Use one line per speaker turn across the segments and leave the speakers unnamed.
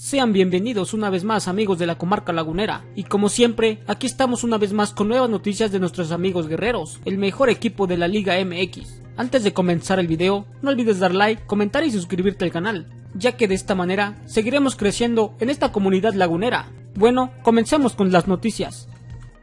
Sean bienvenidos una vez más amigos de la comarca lagunera y como siempre aquí estamos una vez más con nuevas noticias de nuestros amigos guerreros, el mejor equipo de la Liga MX. Antes de comenzar el video, no olvides dar like, comentar y suscribirte al canal, ya que de esta manera seguiremos creciendo en esta comunidad lagunera. Bueno, comencemos con las noticias.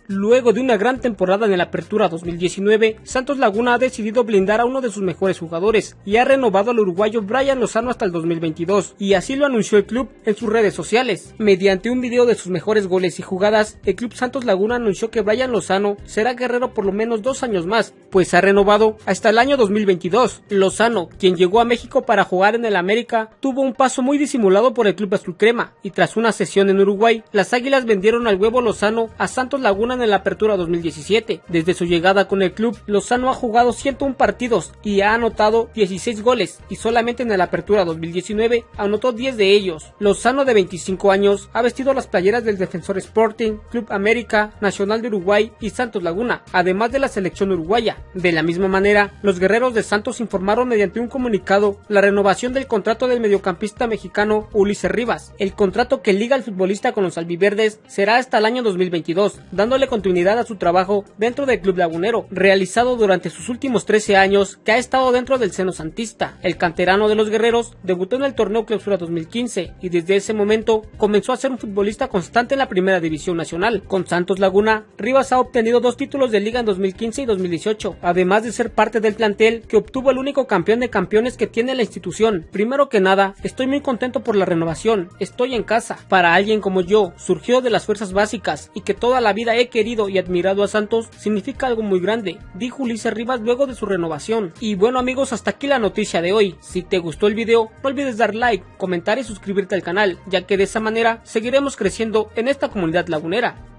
Luego de una gran temporada en la Apertura 2019, Santos Laguna ha decidido blindar a uno de sus mejores jugadores y ha renovado al uruguayo Brian Lozano hasta el 2022, y así lo anunció el club en sus redes sociales. Mediante un video de sus mejores goles y jugadas, el club Santos Laguna anunció que Brian Lozano será guerrero por lo menos dos años más, pues ha renovado hasta el año 2022. Lozano, quien llegó a México para jugar en el América, tuvo un paso muy disimulado por el club azul crema, y tras una sesión en Uruguay, las Águilas vendieron al huevo Lozano a Santos Laguna en la Apertura 2017. Desde su llegada con el club, Lozano ha jugado 101 partidos y ha anotado 16 goles y solamente en la Apertura 2019 anotó 10 de ellos. Lozano de 25 años ha vestido las playeras del Defensor Sporting, Club América, Nacional de Uruguay y Santos Laguna, además de la selección uruguaya. De la misma manera, los guerreros de Santos informaron mediante un comunicado la renovación del contrato del mediocampista mexicano Ulises Rivas. El contrato que liga al futbolista con los albiverdes será hasta el año 2022, dándole continuidad a su trabajo dentro del Club Lagunero, realizado durante sus últimos 13 años que ha estado dentro del seno santista. El canterano de los guerreros debutó en el torneo Clausura 2015 y desde ese momento comenzó a ser un futbolista constante en la primera división nacional. Con Santos Laguna, Rivas ha obtenido dos títulos de liga en 2015 y 2018, además de ser parte del plantel que obtuvo el único campeón de campeones que tiene la institución. Primero que nada, estoy muy contento por la renovación, estoy en casa. Para alguien como yo, surgió de las fuerzas básicas y que toda la vida he querido y admirado a Santos significa algo muy grande, dijo Ulises Rivas luego de su renovación. Y bueno amigos, hasta aquí la noticia de hoy. Si te gustó el video, no olvides dar like, comentar y suscribirte al canal, ya que de esa manera seguiremos creciendo en esta comunidad lagunera.